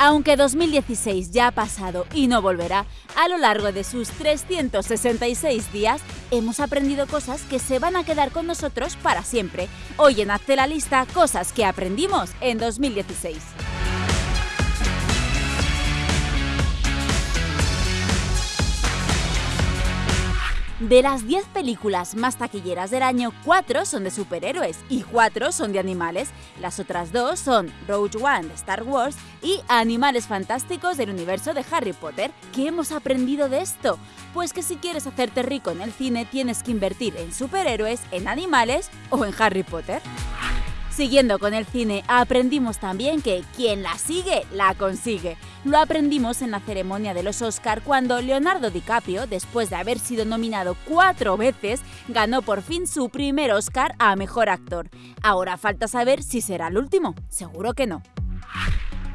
Aunque 2016 ya ha pasado y no volverá, a lo largo de sus 366 días hemos aprendido cosas que se van a quedar con nosotros para siempre. Hoy en Hazte la lista cosas que aprendimos en 2016. De las 10 películas más taquilleras del año, 4 son de superhéroes y 4 son de animales. Las otras dos son Rogue One de Star Wars y Animales Fantásticos del universo de Harry Potter. ¿Qué hemos aprendido de esto? Pues que si quieres hacerte rico en el cine tienes que invertir en superhéroes, en animales o en Harry Potter. Siguiendo con el cine, aprendimos también que quien la sigue, la consigue. Lo aprendimos en la ceremonia de los Oscar cuando Leonardo DiCaprio, después de haber sido nominado cuatro veces, ganó por fin su primer Oscar a Mejor Actor. Ahora falta saber si será el último. Seguro que no.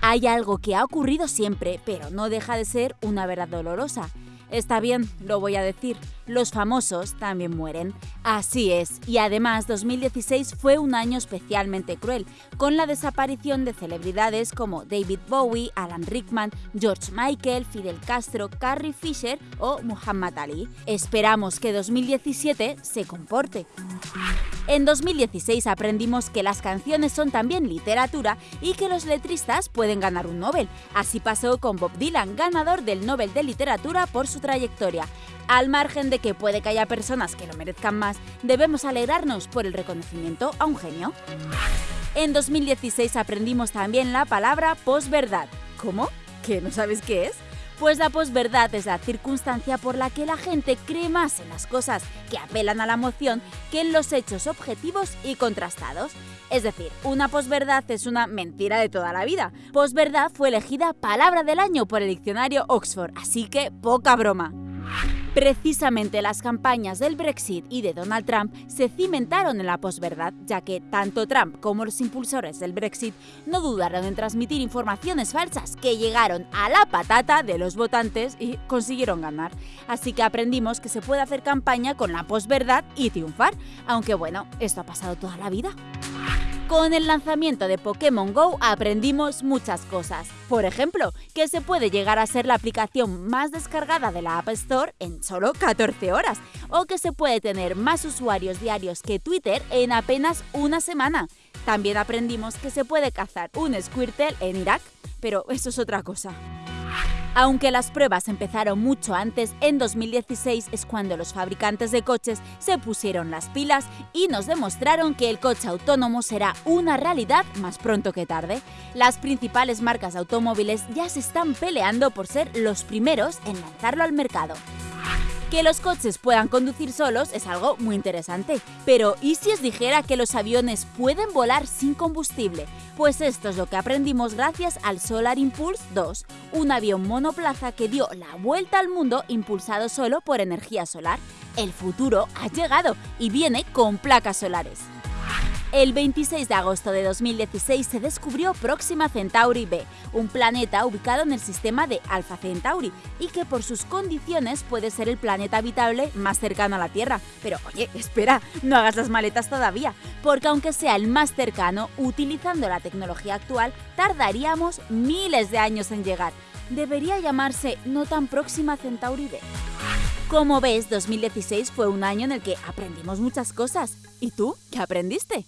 Hay algo que ha ocurrido siempre, pero no deja de ser una verdad dolorosa. Está bien, lo voy a decir, los famosos también mueren. Así es, y además 2016 fue un año especialmente cruel, con la desaparición de celebridades como David Bowie, Alan Rickman, George Michael, Fidel Castro, Carrie Fisher o Muhammad Ali. Esperamos que 2017 se comporte. En 2016 aprendimos que las canciones son también literatura y que los letristas pueden ganar un Nobel. Así pasó con Bob Dylan, ganador del Nobel de Literatura por su trayectoria. Al margen de que puede que haya personas que lo merezcan más, debemos alegrarnos por el reconocimiento a un genio. En 2016 aprendimos también la palabra posverdad. ¿Cómo? ¿Que no sabes qué es? Pues la posverdad es la circunstancia por la que la gente cree más en las cosas que apelan a la emoción que en los hechos objetivos y contrastados. Es decir, una posverdad es una mentira de toda la vida. Posverdad fue elegida palabra del año por el diccionario Oxford, así que poca broma. Precisamente las campañas del Brexit y de Donald Trump se cimentaron en la posverdad, ya que tanto Trump como los impulsores del Brexit no dudaron en transmitir informaciones falsas que llegaron a la patata de los votantes y consiguieron ganar. Así que aprendimos que se puede hacer campaña con la posverdad y triunfar, aunque bueno, esto ha pasado toda la vida. Con el lanzamiento de Pokémon Go aprendimos muchas cosas. Por ejemplo, que se puede llegar a ser la aplicación más descargada de la App Store en solo 14 horas, o que se puede tener más usuarios diarios que Twitter en apenas una semana. También aprendimos que se puede cazar un Squirtle en Irak, pero eso es otra cosa. Aunque las pruebas empezaron mucho antes, en 2016 es cuando los fabricantes de coches se pusieron las pilas y nos demostraron que el coche autónomo será una realidad más pronto que tarde. Las principales marcas automóviles ya se están peleando por ser los primeros en lanzarlo al mercado. Que los coches puedan conducir solos es algo muy interesante. Pero ¿y si os dijera que los aviones pueden volar sin combustible? Pues esto es lo que aprendimos gracias al Solar Impulse 2, un avión monoplaza que dio la vuelta al mundo impulsado solo por energía solar. El futuro ha llegado y viene con placas solares. El 26 de agosto de 2016 se descubrió Próxima Centauri b, un planeta ubicado en el sistema de Alpha Centauri y que por sus condiciones puede ser el planeta habitable más cercano a la Tierra. Pero oye, espera, no hagas las maletas todavía, porque aunque sea el más cercano, utilizando la tecnología actual, tardaríamos miles de años en llegar. Debería llamarse No tan Próxima Centauri b. Como ves, 2016 fue un año en el que aprendimos muchas cosas. ¿Y tú qué aprendiste?